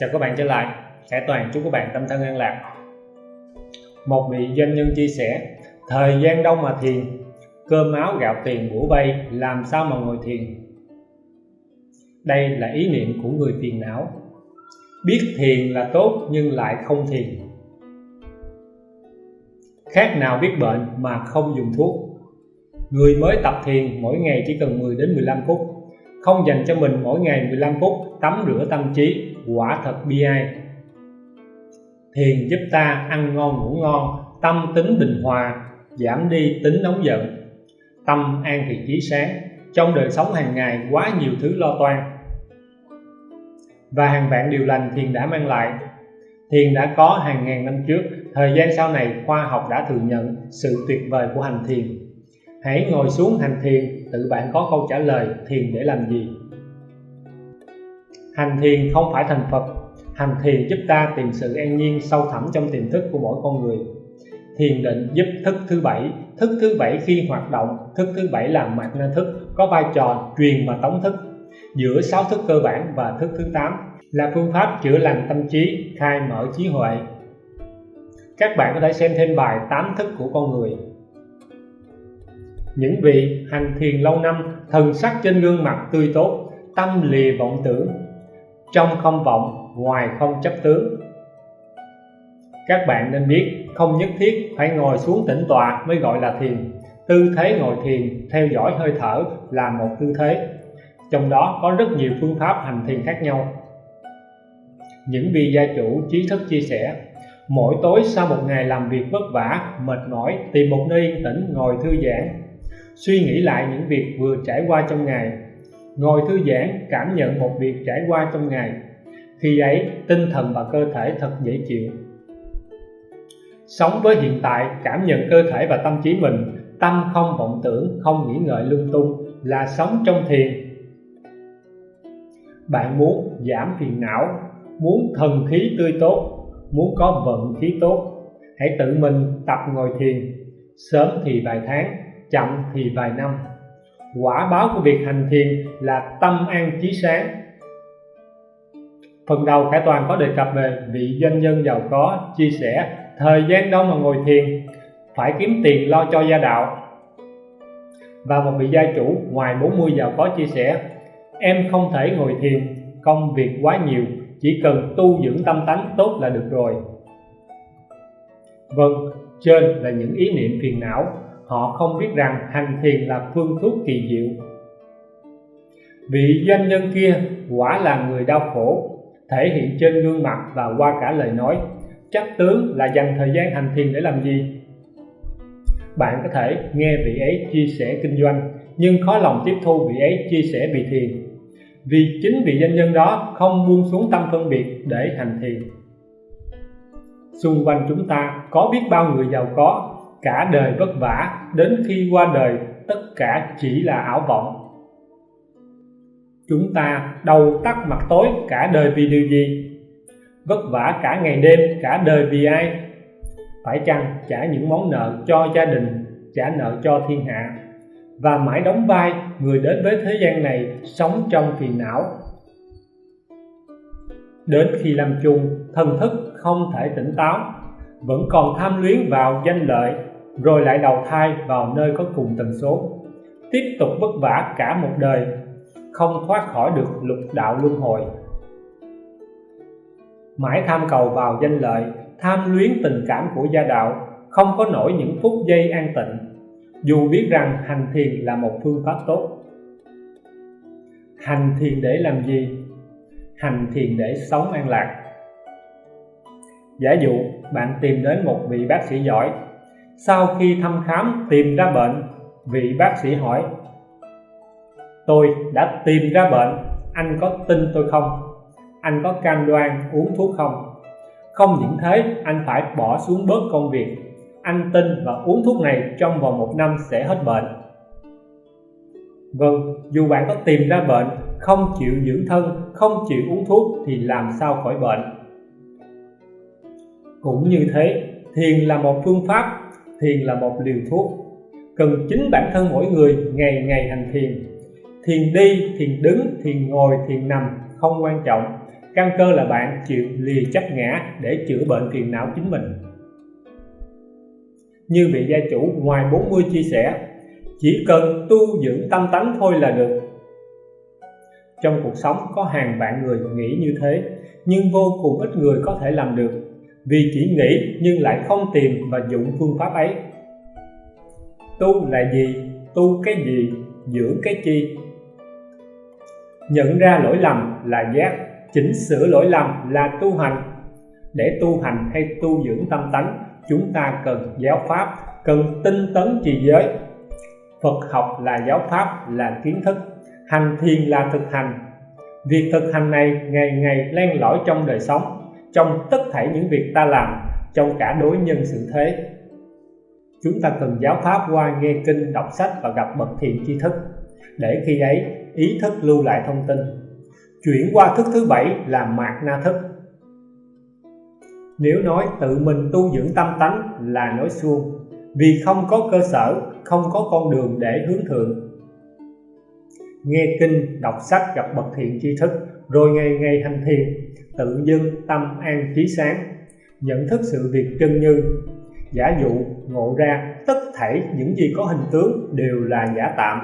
Chào các bạn trở lại, Khải Toàn chúc các bạn tâm thân an lạc. Một vị doanh nhân chia sẻ, thời gian đâu mà thiền, cơm áo gạo tiền bủa bay làm sao mà ngồi thiền. Đây là ý niệm của người phiền não. Biết thiền là tốt nhưng lại không thiền. Khác nào biết bệnh mà không dùng thuốc. Người mới tập thiền mỗi ngày chỉ cần 10 đến 15 phút không dành cho mình mỗi ngày 15 phút tắm rửa tâm trí quả thật bi ai. Thiền giúp ta ăn ngon ngủ ngon, tâm tính bình hòa, giảm đi tính nóng giận. Tâm an thì trí sáng, trong đời sống hàng ngày quá nhiều thứ lo toan. Và hàng vạn điều lành thiền đã mang lại. Thiền đã có hàng ngàn năm trước, thời gian sau này khoa học đã thừa nhận sự tuyệt vời của hành thiền. Hãy ngồi xuống hành thiền, tự bạn có câu trả lời thiền để làm gì hành thiền không phải thành phật. Hành thiền giúp ta tìm sự an nhiên sâu thẳm trong tiềm thức của mỗi con người. Thiền định giúp thức thứ bảy. Thức thứ bảy khi hoạt động, thức thứ bảy là mạt na thức, có vai trò truyền và tống thức. Giữa sáu thức cơ bản và thức thứ tám là phương pháp chữa lành tâm trí, khai mở trí huệ. Các bạn có thể xem thêm bài tám thức của con người. Những vị hành thiền lâu năm, thần sắc trên gương mặt tươi tốt, tâm lìa vọng tưởng trong không vọng, ngoài không chấp tướng. Các bạn nên biết, không nhất thiết phải ngồi xuống tĩnh tọa mới gọi là thiền. Tư thế ngồi thiền, theo dõi hơi thở là một tư thế. Trong đó có rất nhiều phương pháp hành thiền khác nhau. Những vị gia chủ trí thức chia sẻ, mỗi tối sau một ngày làm việc vất vả, mệt mỏi, tìm một nơi yên tĩnh, ngồi thư giãn. Suy nghĩ lại những việc vừa trải qua trong ngày ngồi thư giãn, cảm nhận một việc trải qua trong ngày. Khi ấy, tinh thần và cơ thể thật dễ chịu. Sống với hiện tại, cảm nhận cơ thể và tâm trí mình, tâm không vọng tưởng, không nghĩ ngợi lung tung là sống trong thiền. Bạn muốn giảm phiền não, muốn thần khí tươi tốt, muốn có vận khí tốt, hãy tự mình tập ngồi thiền. Sớm thì vài tháng, chậm thì vài năm quả báo của việc hành thiền là tâm an trí sáng. Phần đầu Khải Toàn có đề cập về vị doanh nhân giàu có, chia sẻ thời gian đâu mà ngồi thiền, phải kiếm tiền lo cho gia đạo. Và một vị gia chủ ngoài 40 giàu có chia sẻ, em không thể ngồi thiền, công việc quá nhiều, chỉ cần tu dưỡng tâm tánh tốt là được rồi. Vâng trên là những ý niệm phiền não họ không biết rằng hành thiền là phương thuốc kỳ diệu. Vị doanh nhân kia quả là người đau khổ, thể hiện trên gương mặt và qua cả lời nói. Chắc tướng là dành thời gian hành thiền để làm gì? Bạn có thể nghe vị ấy chia sẻ kinh doanh, nhưng khó lòng tiếp thu vị ấy chia sẻ bị thiền. Vì chính vị doanh nhân đó không buông xuống tâm phân biệt để hành thiền. Xung quanh chúng ta có biết bao người giàu có cả đời vất vả, đến khi qua đời, tất cả chỉ là ảo vọng. Chúng ta đầu tắt mặt tối cả đời vì điều gì? Vất vả cả ngày đêm, cả đời vì ai? Phải chăng trả những món nợ cho gia đình, trả nợ cho thiên hạ? Và mãi đóng vai người đến với thế gian này sống trong phiền não. Đến khi làm chung thần thức không thể tỉnh táo, vẫn còn tham luyến vào danh lợi rồi lại đầu thai vào nơi có cùng tần số. Tiếp tục vất vả cả một đời, không thoát khỏi được lục đạo luân hồi. Mãi tham cầu vào danh lợi, tham luyến tình cảm của gia đạo, không có nổi những phút giây an tịnh. Dù biết rằng hành thiền là một phương pháp tốt. Hành thiền để làm gì? Hành thiền để sống an lạc. Giả dụ, bạn tìm đến một vị bác sĩ giỏi sau khi thăm khám tìm ra bệnh, vị bác sĩ hỏi, tôi đã tìm ra bệnh, anh có tin tôi không? Anh có cam đoan uống thuốc không? Không những thế, anh phải bỏ xuống bớt công việc. Anh tin và uống thuốc này trong vòng một năm sẽ hết bệnh. Vâng dù bạn có tìm ra bệnh, không chịu dưỡng thân, không chịu uống thuốc thì làm sao khỏi bệnh? Cũng như thế, thiền là một phương pháp thiền là một liều thuốc. Cần chính bản thân mỗi người ngày ngày hành thiền. Thiền đi, thiền đứng, thiền ngồi, thiền nằm không quan trọng. Căn cơ là bạn chịu lìa chấp ngã để chữa bệnh phiền não chính mình. Như vị gia chủ ngoài 40 chia sẻ, chỉ cần tu dưỡng tâm tánh thôi là được. Trong cuộc sống có hàng vạn người nghĩ như thế, nhưng vô cùng ít người có thể làm được vì chỉ nghĩ nhưng lại không tìm và dụng phương pháp ấy. Tu là gì? Tu cái gì? Dưỡng cái chi? Nhận ra lỗi lầm là giác. Chỉnh sửa lỗi lầm là tu hành. Để tu hành hay tu dưỡng tâm tánh, chúng ta cần giáo pháp, cần tinh tấn trì giới. Phật học là giáo pháp, là kiến thức. Hành thiền là thực hành. Việc thực hành này ngày ngày len lỏi trong đời sống trong tất thảy những việc ta làm trong cả đối nhân sự thế. Chúng ta cần giáo pháp qua nghe kinh, đọc sách và gặp bậc thiện tri thức. Để khi ấy, ý thức lưu lại thông tin. Chuyển qua thức thứ bảy là mạt na thức. Nếu nói tự mình tu dưỡng tâm tánh là nói suông. Vì không có cơ sở, không có con đường để hướng thượng. Nghe kinh, đọc sách, gặp bậc thiện tri thức rồi ngày ngày hành thiền, tự dưng tâm an trí sáng, nhận thức sự việc chân như. Giả dụ ngộ ra tất thảy những gì có hình tướng đều là giả tạm,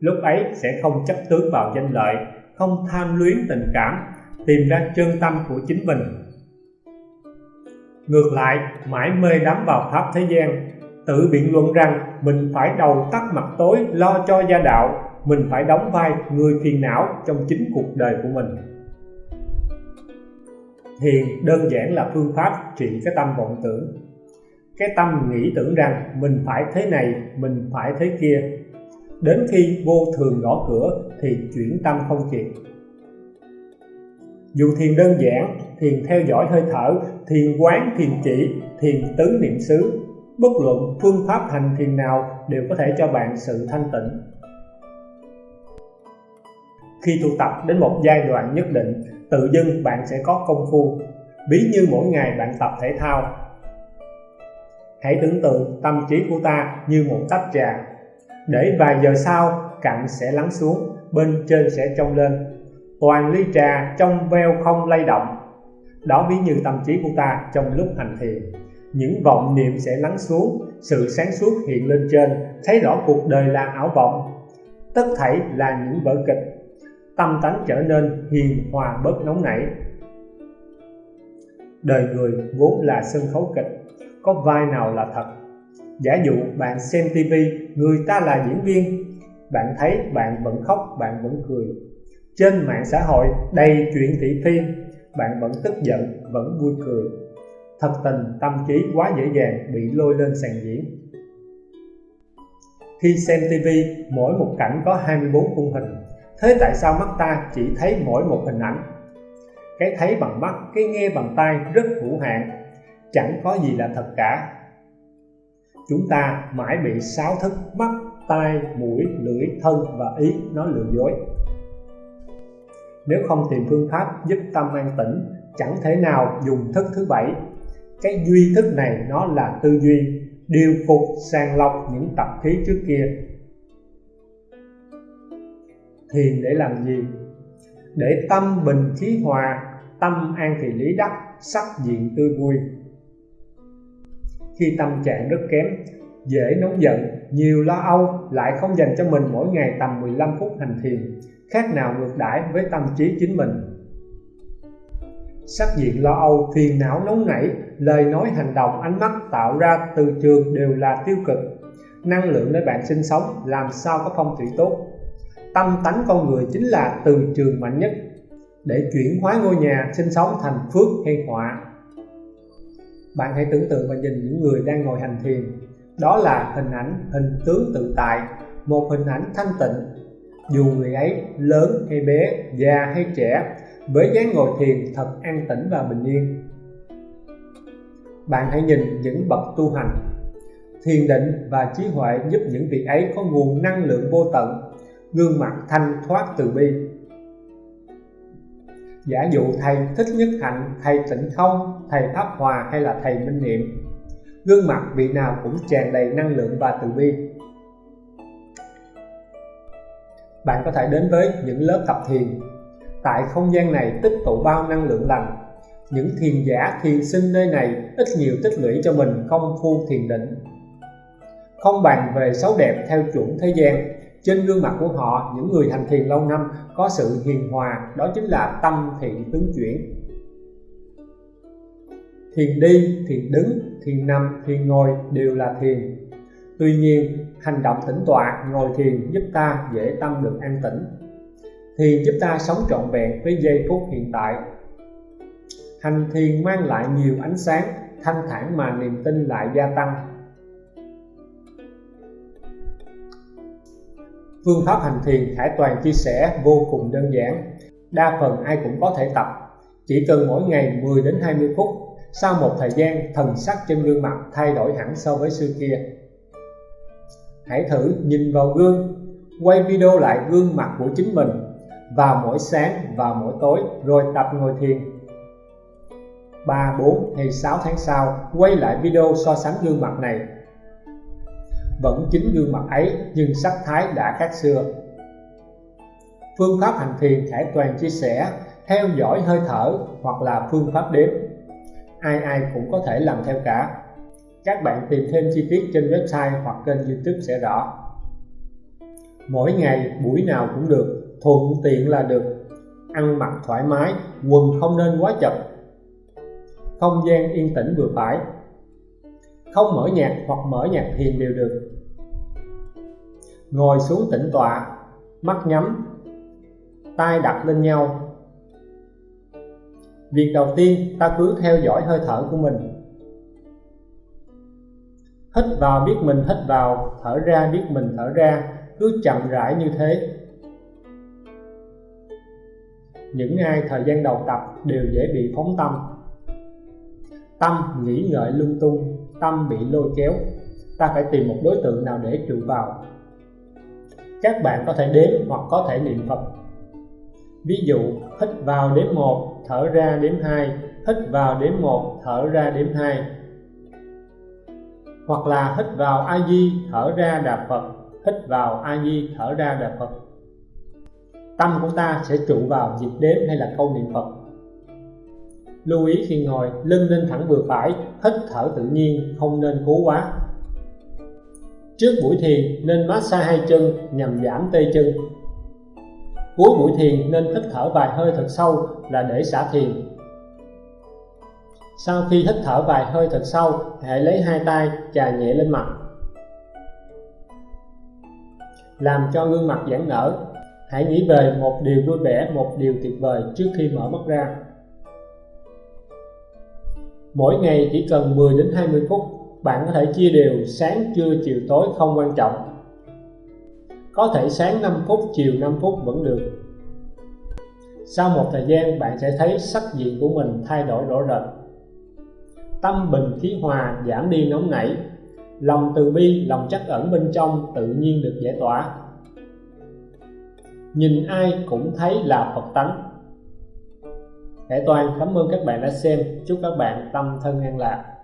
lúc ấy sẽ không chấp tướng vào danh lợi, không tham luyến tình cảm, tìm ra chân tâm của chính mình. Ngược lại, mãi mê đắm vào pháp thế gian, tự biện luận rằng mình phải đầu tắt mặt tối lo cho gia đạo mình phải đóng vai người phiền não trong chính cuộc đời của mình. Thiền đơn giản là phương pháp trị cái tâm vọng tưởng. Cái tâm nghĩ tưởng rằng mình phải thế này, mình phải thế kia. Đến khi vô thường gõ cửa thì chuyển tâm không kịp dù thiền đơn giản, thiền theo dõi hơi thở, thiền quán thiền chỉ, thiền tứ niệm xứ, bất luận phương pháp hành thiền nào đều có thể cho bạn sự thanh tịnh khi tu tập đến một giai đoạn nhất định, tự dưng bạn sẽ có công phu. Ví như mỗi ngày bạn tập thể thao. Hãy tưởng tượng tâm trí của ta như một tách trà. Để vài giờ sau cạnh sẽ lắng xuống, bên trên sẽ trong lên. Toàn ly trà trong veo không lay động. Đó ví như tâm trí của ta trong lúc hành thiền. Những vọng niệm sẽ lắng xuống, sự sáng suốt hiện lên trên, thấy rõ cuộc đời là ảo vọng. Tất thảy là những vở kịch tâm tánh trở nên hiền hòa bớt nóng nảy. Đời người vốn là sân khấu kịch, có vai nào là thật? Giả dụ bạn xem tivi người ta là diễn viên, bạn thấy bạn vẫn khóc, bạn vẫn cười. Trên mạng xã hội đầy chuyện thị phi, bạn vẫn tức giận, vẫn vui cười. Thật tình, tâm trí quá dễ dàng bị lôi lên sàn diễn. Khi xem TV mỗi một cảnh có 24 khung hình thế tại sao mắt ta chỉ thấy mỗi một hình ảnh? Cái thấy bằng mắt, cái nghe bằng tai rất hữu hạn, chẳng có gì là thật cả. Chúng ta mãi bị sáu thức, mắt, tai, mũi, lưỡi, thân và ý nó lừa dối. Nếu không tìm phương pháp giúp tâm an tĩnh, chẳng thể nào dùng thức thứ bảy. Cái duy thức này nó là tư duy, điều phục sàng lọc những tập khí trước kia thiền để làm gì? Để tâm bình khí hòa, tâm an thì lý đắc, sắc diện tươi vui. Khi tâm trạng rất kém, dễ nóng giận, nhiều lo âu, lại không dành cho mình mỗi ngày tầm 15 phút hành thiền, khác nào ngược đãi với tâm trí chính mình. Sắc diện lo âu, phiền não nóng nảy, lời nói hành động, ánh mắt tạo ra từ trường đều là tiêu cực. Năng lượng nơi bạn sinh sống, làm sao có phong thủy tốt? Tâm tánh con người chính là từ trường mạnh nhất để chuyển hóa ngôi nhà sinh sống thành phước hay họa. Bạn hãy tưởng tượng và nhìn những người đang ngồi hành thiền. Đó là hình ảnh hình tướng tự tại, một hình ảnh thanh tịnh. Dù người ấy lớn hay bé, già hay trẻ, với dáng ngồi thiền thật an tĩnh và bình yên. Bạn hãy nhìn những bậc tu hành. Thiền định và trí huệ giúp những vị ấy có nguồn năng lượng vô tận gương mặt thanh thoát từ bi. Giả dụ thầy thích nhất hạnh, thầy tịnh không, thầy pháp hòa hay là thầy minh niệm, gương mặt vị nào cũng tràn đầy năng lượng và từ bi. Bạn có thể đến với những lớp tập thiền. Tại không gian này tích tụ bao năng lượng lành. Những thiền giả, thiền sinh nơi này ít nhiều tích lũy cho mình công phu thiền định. Không bàn về xấu đẹp theo chuẩn thế gian trên gương mặt của họ, những người hành thiền lâu năm có sự hiền hòa, đó chính là tâm thiện tướng chuyển. Thiền đi, thiền đứng, thiền nằm, thiền ngồi đều là thiền. Tuy nhiên, hành động tĩnh tọa, ngồi thiền giúp ta dễ tâm được an tĩnh. Thiền giúp ta sống trọn vẹn với giây phút hiện tại. Hành thiền mang lại nhiều ánh sáng, thanh thản mà niềm tin lại gia tăng. Phương pháp hành thiền Khải Toàn chia sẻ vô cùng đơn giản. Đa phần ai cũng có thể tập. Chỉ cần mỗi ngày 10 đến 20 phút sau một thời gian thần sắc trên gương mặt thay đổi hẳn so với xưa kia. Hãy thử nhìn vào gương quay video lại gương mặt của chính mình vào mỗi sáng và mỗi tối rồi tập ngồi thiền. 3, 4 hay 6 tháng sau quay lại video so sánh gương mặt này vẫn chính gương mặt ấy, nhưng sắc thái đã khác xưa. Phương pháp hành thiền Khải Toàn chia sẻ, theo dõi hơi thở hoặc là phương pháp đếm. Ai ai cũng có thể làm theo cả. Các bạn tìm thêm chi tiết trên website hoặc kênh youtube sẽ rõ. Mỗi ngày, buổi nào cũng được, thuận tiện là được. Ăn mặc thoải mái, quần không nên quá chật. Không gian yên tĩnh vừa phải không mở nhạc hoặc mở nhạc thiền đều được ngồi xuống tĩnh tọa, mắt nhắm tay đặt lên nhau. Việc đầu tiên, ta cứ theo dõi hơi thở của mình. Hít vào, biết mình hít vào, thở ra, biết mình thở ra, cứ chậm rãi như thế. Những ai thời gian đầu tập đều dễ bị phóng tâm. Tâm nghĩ ngợi lung tung, tâm bị lôi kéo. Ta phải tìm một đối tượng nào để trụ vào các bạn có thể đếm hoặc có thể niệm Phật. Ví dụ, hít vào đếm 1 thở ra đếm 2 hít vào đếm 1 thở ra đếm 2 hoặc là hít vào A Di, thở ra đà Phật. Hít vào A Di, thở ra đà Phật. Tâm của ta sẽ trụ vào nhịp đếm hay là câu niệm Phật. Lưu ý khi ngồi, lưng nên thẳng vừa phải, hít thở tự nhiên, không nên cố quá trước buổi thiền nên massage hai chân nhằm giảm tê chân. Cuối buổi thiền nên hít thở vài hơi thật sâu là để xả thiền. Sau khi hít thở vài hơi thật sâu, hãy lấy hai tay chà nhẹ lên mặt. Làm cho gương mặt giãn nở. Hãy nghĩ về một điều vui vẻ, một điều tuyệt vời trước khi mở mắt ra. Mỗi ngày chỉ cần 10 đến 20 phút bạn có thể chia đều, sáng, trưa, chiều, tối không quan trọng. Có thể sáng 5 phút, chiều 5 phút vẫn được. Sau một thời gian, bạn sẽ thấy sắc diện của mình thay đổi rõ rệt. Tâm bình, khí hòa, giảm đi nóng nảy. Lòng từ bi, lòng chắc ẩn bên trong tự nhiên được giải tỏa. Nhìn ai cũng thấy là Phật tánh. Hệ Toàn, cảm ơn các bạn đã xem. Chúc các bạn tâm thân an lạc.